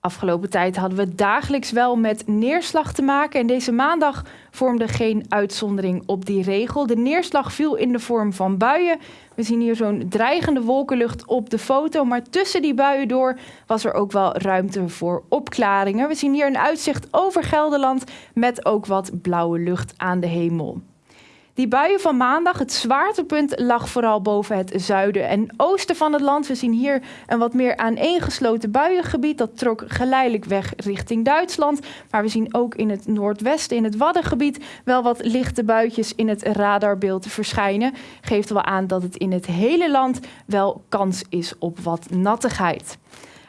Afgelopen tijd hadden we dagelijks wel met neerslag te maken en deze maandag vormde geen uitzondering op die regel. De neerslag viel in de vorm van buien. We zien hier zo'n dreigende wolkenlucht op de foto, maar tussen die buien door was er ook wel ruimte voor opklaringen. We zien hier een uitzicht over Gelderland met ook wat blauwe lucht aan de hemel. Die buien van maandag, het zwaartepunt lag vooral boven het zuiden en oosten van het land. We zien hier een wat meer aaneengesloten buiengebied. Dat trok geleidelijk weg richting Duitsland. Maar we zien ook in het noordwesten, in het Waddengebied, wel wat lichte buitjes in het radarbeeld verschijnen. Geeft wel aan dat het in het hele land wel kans is op wat nattigheid.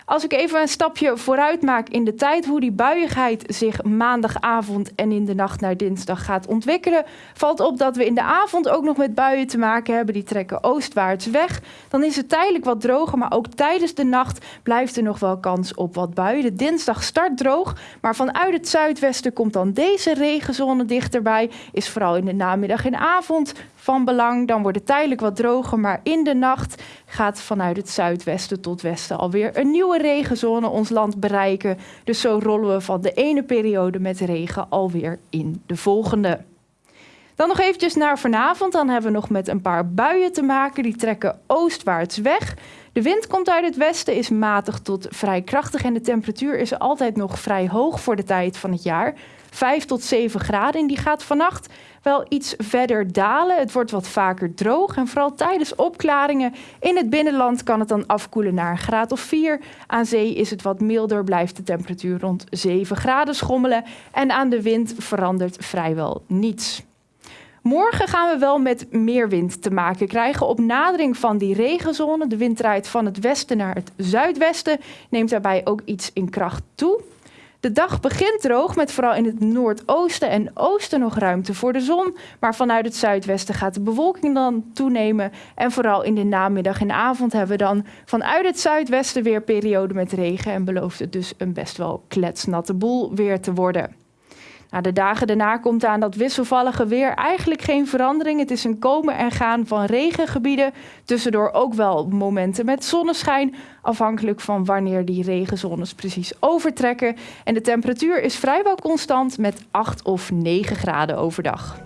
Als ik even een stapje vooruit maak in de tijd hoe die buiigheid zich maandagavond en in de nacht naar dinsdag gaat ontwikkelen, valt op dat we in de avond ook nog met buien te maken hebben. Die trekken oostwaarts weg. Dan is het tijdelijk wat droger, maar ook tijdens de nacht blijft er nog wel kans op wat buien. De dinsdag start droog, maar vanuit het zuidwesten komt dan deze regenzone dichterbij. Is vooral in de namiddag en avond van belang. Dan wordt het tijdelijk wat droger, maar in de nacht gaat vanuit het zuidwesten tot westen alweer een nieuwe regenzone ons land bereiken. Dus zo rollen we van de ene periode met regen alweer in de volgende. Dan nog eventjes naar vanavond. Dan hebben we nog met een paar buien te maken. Die trekken oostwaarts weg. De wind komt uit het westen, is matig tot vrij krachtig en de temperatuur is altijd nog vrij hoog voor de tijd van het jaar. 5 tot 7 graden en die gaat vannacht wel iets verder dalen. Het wordt wat vaker droog en vooral tijdens opklaringen in het binnenland kan het dan afkoelen naar een graad of 4. Aan zee is het wat milder, blijft de temperatuur rond 7 graden schommelen en aan de wind verandert vrijwel niets. Morgen gaan we wel met meer wind te maken krijgen. Op nadering van die regenzone. De wind draait van het westen naar het zuidwesten. Neemt daarbij ook iets in kracht toe. De dag begint droog met vooral in het noordoosten en oosten nog ruimte voor de zon. Maar vanuit het zuidwesten gaat de bewolking dan toenemen. En vooral in de namiddag en avond hebben we dan vanuit het zuidwesten weer periode met regen. En belooft het dus een best wel kletsnatte boel weer te worden. Nou, de dagen daarna komt aan dat wisselvallige weer eigenlijk geen verandering. Het is een komen en gaan van regengebieden. Tussendoor ook wel momenten met zonneschijn. Afhankelijk van wanneer die regenzones precies overtrekken. En de temperatuur is vrijwel constant met 8 of 9 graden overdag.